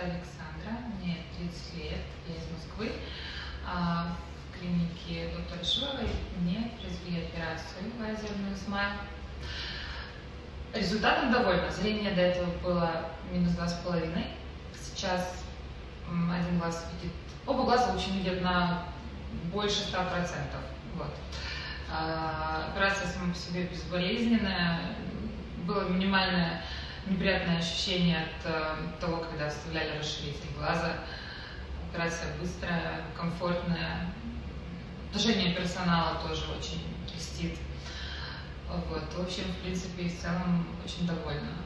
Александра, мне 30 лет, я из Москвы. А, в клинике доктора Шиловой мне произвели операцию лазерную смайл. Результатом довольна. Зрение до этого было минус два с половиной. Сейчас один глаз видит, оба глаза очень видят на больше 100%. Вот. А, операция сама по себе безболезненная. Было минимальное неприятное ощущение от э, того, когда вставляли расширитель глаза. Операция быстрая, комфортная. Отношение персонала тоже очень льстит. Вот. В общем, в принципе, в целом очень довольна.